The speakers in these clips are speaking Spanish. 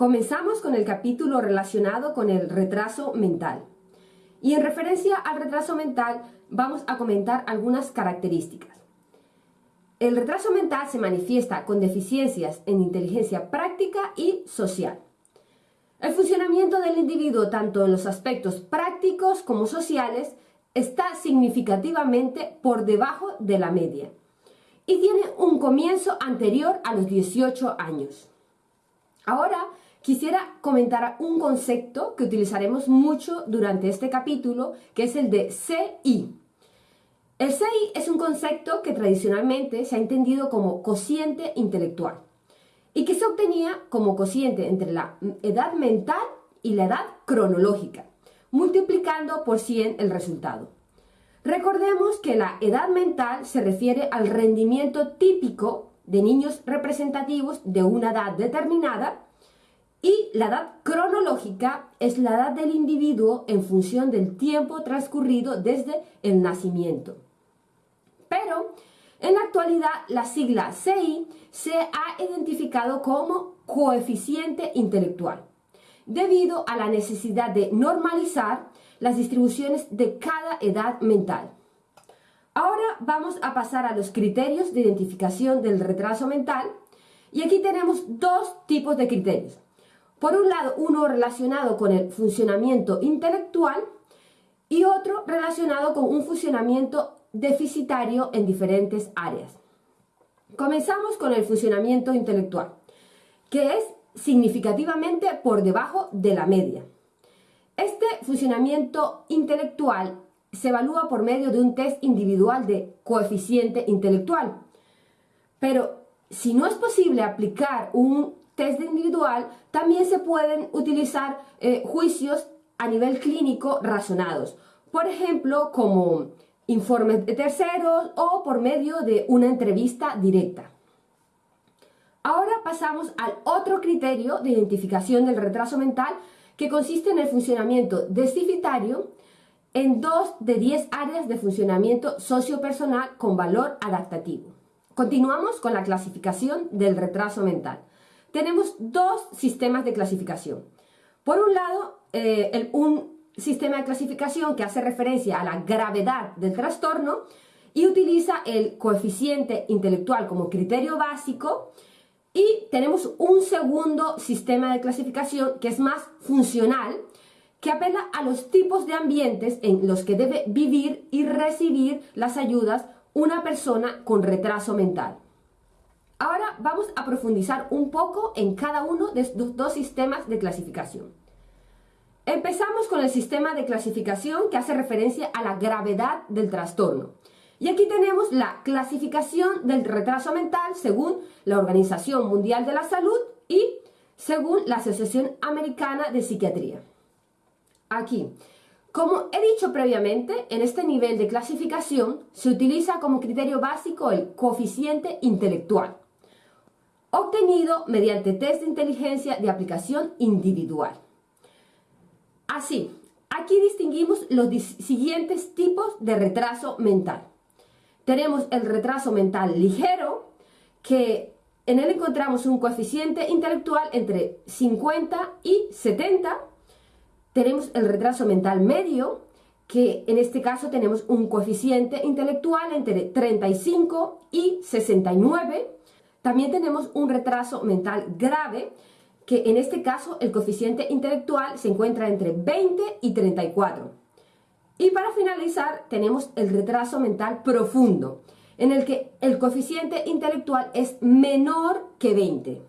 Comenzamos con el capítulo relacionado con el retraso mental. Y en referencia al retraso mental vamos a comentar algunas características. El retraso mental se manifiesta con deficiencias en inteligencia práctica y social. El funcionamiento del individuo, tanto en los aspectos prácticos como sociales, está significativamente por debajo de la media y tiene un comienzo anterior a los 18 años. Ahora quisiera comentar un concepto que utilizaremos mucho durante este capítulo, que es el de CI. El CI es un concepto que tradicionalmente se ha entendido como cociente intelectual y que se obtenía como cociente entre la edad mental y la edad cronológica, multiplicando por 100 el resultado. Recordemos que la edad mental se refiere al rendimiento típico de niños representativos de una edad determinada y la edad cronológica es la edad del individuo en función del tiempo transcurrido desde el nacimiento. Pero en la actualidad la sigla CI se ha identificado como coeficiente intelectual, debido a la necesidad de normalizar las distribuciones de cada edad mental. Ahora vamos a pasar a los criterios de identificación del retraso mental y aquí tenemos dos tipos de criterios. Por un lado, uno relacionado con el funcionamiento intelectual y otro relacionado con un funcionamiento deficitario en diferentes áreas. Comenzamos con el funcionamiento intelectual, que es significativamente por debajo de la media. Este funcionamiento intelectual se evalúa por medio de un test individual de coeficiente intelectual. Pero si no es posible aplicar un test individual, también se pueden utilizar eh, juicios a nivel clínico razonados. Por ejemplo, como informes de terceros o por medio de una entrevista directa. Ahora pasamos al otro criterio de identificación del retraso mental que consiste en el funcionamiento deficitario en dos de diez áreas de funcionamiento sociopersonal con valor adaptativo. Continuamos con la clasificación del retraso mental. Tenemos dos sistemas de clasificación. Por un lado, eh, un sistema de clasificación que hace referencia a la gravedad del trastorno y utiliza el coeficiente intelectual como criterio básico y tenemos un segundo sistema de clasificación que es más funcional, que apela a los tipos de ambientes en los que debe vivir y recibir las ayudas una persona con retraso mental. Vamos a profundizar un poco en cada uno de estos dos sistemas de clasificación. Empezamos con el sistema de clasificación que hace referencia a la gravedad del trastorno. Y aquí tenemos la clasificación del retraso mental según la Organización Mundial de la Salud y según la Asociación Americana de Psiquiatría. Aquí, como he dicho previamente, en este nivel de clasificación se utiliza como criterio básico el coeficiente intelectual, obtenido mediante test de inteligencia de aplicación individual. Así, aquí distinguimos los siguientes tipos de retraso mental. Tenemos el retraso mental ligero, que en él encontramos un coeficiente intelectual entre 50 y 70. Tenemos el retraso mental medio, que en este caso tenemos un coeficiente intelectual entre 35 y 69. También tenemos un retraso mental grave, que en este caso el coeficiente intelectual se encuentra entre 20 y 34. Y para finalizar tenemos el retraso mental profundo, en el que el coeficiente intelectual es menor que 20.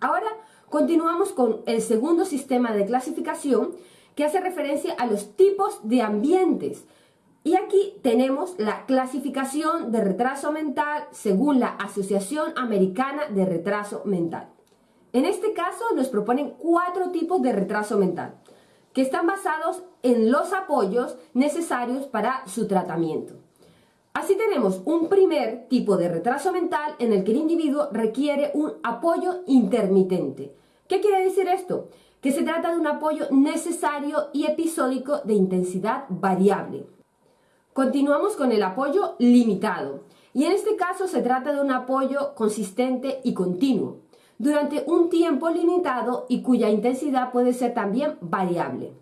Ahora continuamos con el segundo sistema de clasificación que hace referencia a los tipos de ambientes. Y aquí tenemos la clasificación de retraso mental según la Asociación Americana de Retraso Mental. En este caso nos proponen cuatro tipos de retraso mental que están basados en los apoyos necesarios para su tratamiento. Así tenemos un primer tipo de retraso mental en el que el individuo requiere un apoyo intermitente. ¿Qué quiere decir esto? Que se trata de un apoyo necesario y episódico de intensidad variable. Continuamos con el apoyo limitado y en este caso se trata de un apoyo consistente y continuo, durante un tiempo limitado y cuya intensidad puede ser también variable.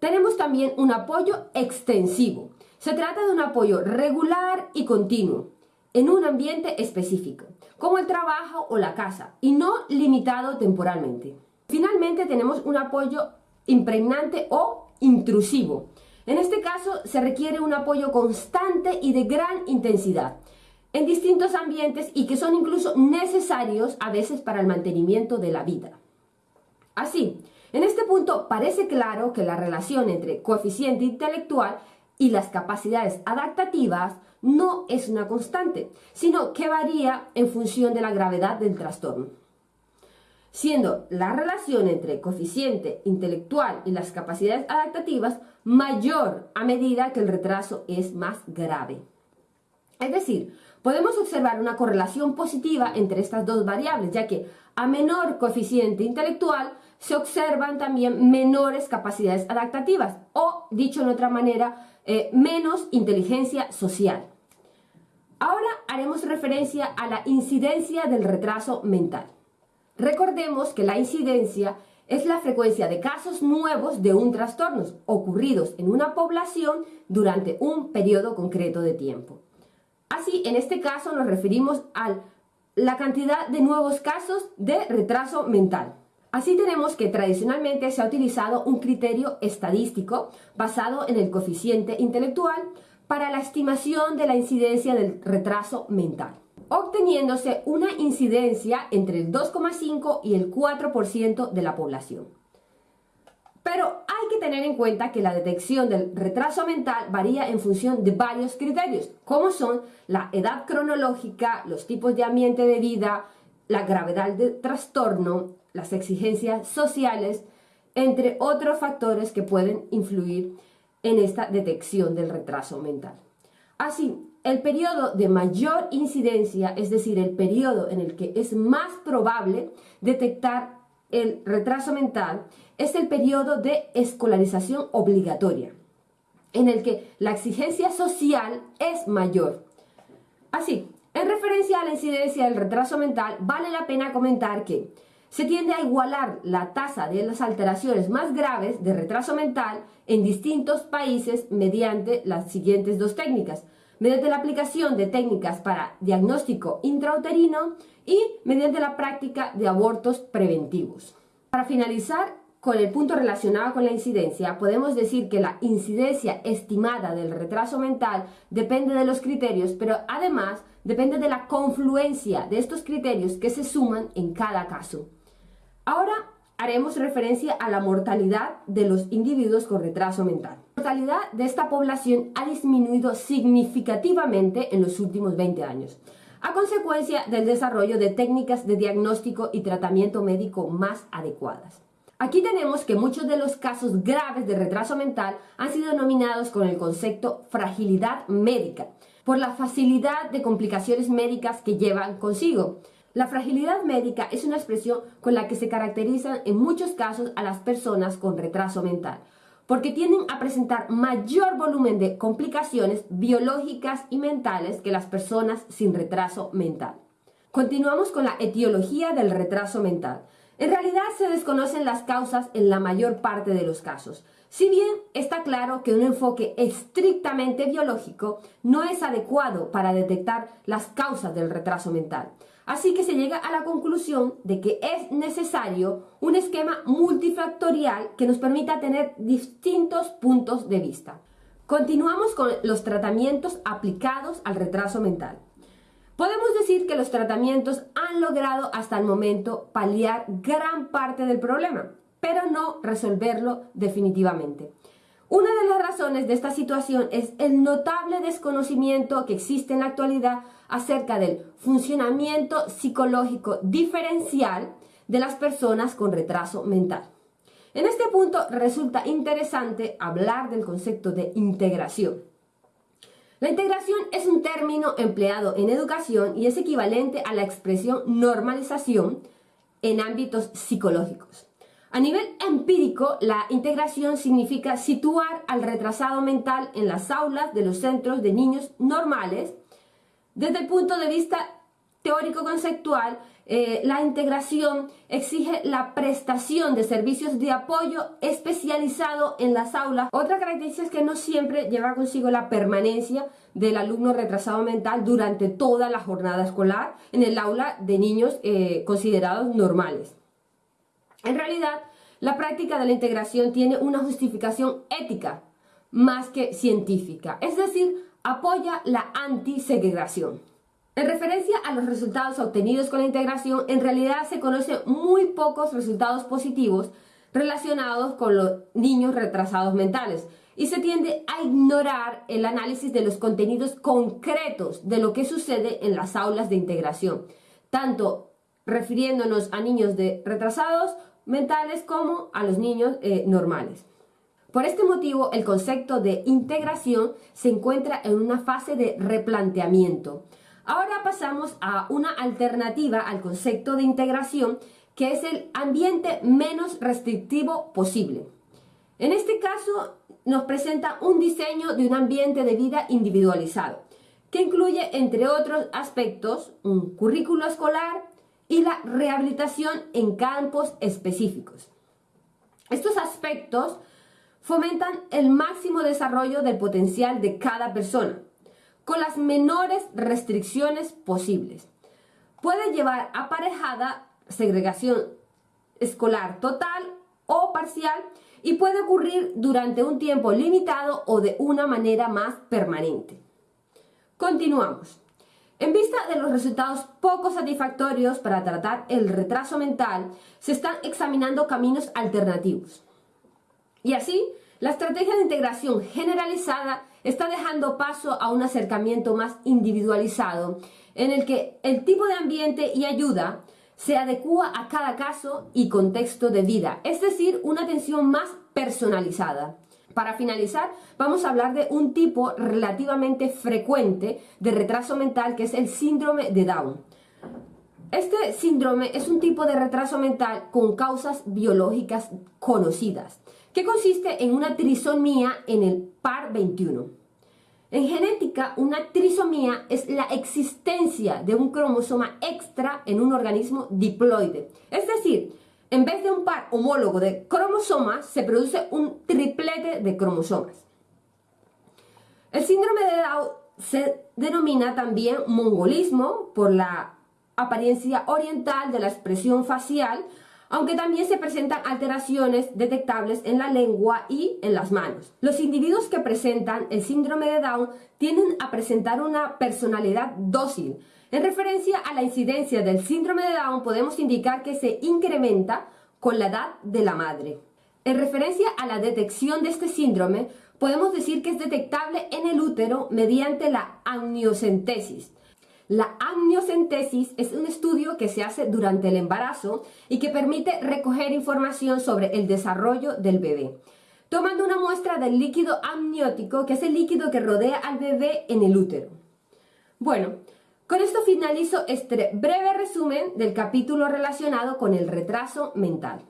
Tenemos también un apoyo extensivo. Se trata de un apoyo regular y continuo en un ambiente específico, como el trabajo o la casa, y no limitado temporalmente. Finalmente tenemos un apoyo impregnante o intrusivo. En este caso se requiere un apoyo constante y de gran intensidad en distintos ambientes y que son incluso necesarios a veces para el mantenimiento de la vida. Así, en este punto parece claro que la relación entre coeficiente intelectual y las capacidades adaptativas no es una constante, sino que varía en función de la gravedad del trastorno. Siendo la relación entre coeficiente intelectual y las capacidades adaptativas mayor a medida que el retraso es más grave. Es decir, podemos observar una correlación positiva entre estas dos variables, ya que a menor coeficiente intelectual se observan también menores capacidades adaptativas o, dicho de otra manera, eh, menos inteligencia social. Ahora haremos referencia a la incidencia del retraso mental. Recordemos que la incidencia es la frecuencia de casos nuevos de un trastorno ocurridos en una población durante un periodo concreto de tiempo. Así, en este caso nos referimos a la cantidad de nuevos casos de retraso mental. Así tenemos que tradicionalmente se ha utilizado un criterio estadístico basado en el coeficiente intelectual para la estimación de la incidencia del retraso mental, obteniéndose una incidencia entre el 2,5 y el 4% de la población. Pero hay que tener en cuenta que la detección del retraso mental varía en función de varios criterios, como son la edad cronológica, los tipos de ambiente de vida, la gravedad del trastorno, las exigencias sociales, entre otros factores que pueden influir en esta detección del retraso mental. Así, el periodo de mayor incidencia, es decir, el periodo en el que es más probable detectar el retraso mental es el periodo de escolarización obligatoria, en el que la exigencia social es mayor. Así, en referencia a la incidencia del retraso mental, vale la pena comentar que se tiende a igualar la tasa de las alteraciones más graves de retraso mental en distintos países mediante las siguientes dos técnicas. Mediante la aplicación de técnicas para diagnóstico intrauterino y mediante la práctica de abortos preventivos. Para finalizar, con el punto relacionado con la incidencia, podemos decir que la incidencia estimada del retraso mental depende de los criterios, pero además depende de la confluencia de estos criterios que se suman en cada caso. Ahora haremos referencia a la mortalidad de los individuos con retraso mental. Mortalidad de esta población ha disminuido significativamente en los últimos 20 años a consecuencia del desarrollo de técnicas de diagnóstico y tratamiento médico más adecuadas. Aquí tenemos que muchos de los casos graves de retraso mental han sido denominados con el concepto fragilidad médica, por la facilidad de complicaciones médicas que llevan consigo. La fragilidad médica es una expresión con la que se caracterizan en muchos casos a las personas con retraso mental, porque tienden a presentar mayor volumen de complicaciones biológicas y mentales que las personas sin retraso mental. Continuamos con la etiología del retraso mental. En realidad se desconocen las causas en la mayor parte de los casos. Si bien está claro que un enfoque estrictamente biológico no es adecuado para detectar las causas del retraso mental. Así que se llega a la conclusión de que es necesario un esquema multifactorial que nos permita tener distintos puntos de vista. Continuamos con los tratamientos aplicados al retraso mental. Podemos decir que los tratamientos han logrado hasta el momento paliar gran parte del problema, pero no resolverlo definitivamente. Una de las razones de esta situación es el notable desconocimiento que existe en la actualidad acerca del funcionamiento psicológico diferencial de las personas con retraso mental. En este punto resulta interesante hablar del concepto de integración. La integración es un término empleado en educación y es equivalente a la expresión normalización en ámbitos psicológicos. A nivel empírico, la integración significa situar al retrasado mental en las aulas de los centros de niños normales. Desde el punto de vista teórico-conceptual, eh, la integración exige la prestación de servicios de apoyo especializado en las aulas. Otra característica es que no siempre lleva consigo la permanencia del alumno retrasado mental durante toda la jornada escolar en el aula de niños eh, considerados normales. En realidad, la práctica de la integración tiene una justificación ética más que científica, es decir, apoya la antisegregación. En referencia a los resultados obtenidos con la integración, en realidad se conocen muy pocos resultados positivos relacionados con los niños retrasados mentales y se tiende a ignorar el análisis de los contenidos concretos de lo que sucede en las aulas de integración, tanto refiriéndonos a niños retrasados mentales como a los niños eh, normales. Por este motivo, el concepto de integración se encuentra en una fase de replanteamiento. Ahora pasamos a una alternativa al concepto de integración que es el ambiente menos restrictivo posible. En este caso nos presenta un diseño de un ambiente de vida individualizado, que incluye, entre otros aspectos, un currículo escolar y la rehabilitación en campos específicos. Estos aspectos fomentan el máximo desarrollo del potencial de cada persona, con las menores restricciones posibles. Puede llevar aparejada segregación escolar total o parcial y puede ocurrir durante un tiempo limitado o de una manera más permanente. Continuamos. En vista de los resultados poco satisfactorios para tratar el retraso mental, se están examinando caminos alternativos. Y así, la estrategia de integración generalizada está dejando paso a un acercamiento más individualizado, en el que el tipo de ambiente y ayuda se adecua a cada caso y contexto de vida, es decir, una atención más personalizada. Para finalizar, vamos a hablar de un tipo relativamente frecuente de retraso mental que es el síndrome de Down. Este síndrome es un tipo de retraso mental con causas biológicas conocidas que consiste en una trisomía en el par 21. En genética, una trisomía es la existencia de un cromosoma extra en un organismo diploide. Es decir, en vez de un par homólogo de cromosomas, se produce un triplete de cromosomas. El síndrome de Down se denomina también mongolismo por la apariencia oriental de la expresión facial aunque también se presentan alteraciones detectables en la lengua y en las manos. Los individuos que presentan el síndrome de Down tienden a presentar una personalidad dócil. En referencia a la incidencia del síndrome de Down podemos indicar que se incrementa con la edad de la madre. En referencia a la detección de este síndrome, podemos decir que es detectable en el útero mediante la amniocentesis, la amniocentesis es un estudio que se hace durante el embarazo y que permite recoger información sobre el desarrollo del bebé, tomando una muestra del líquido amniótico, que es el líquido que rodea al bebé en el útero. Bueno, con esto finalizo este breve resumen del capítulo relacionado con el retraso mental.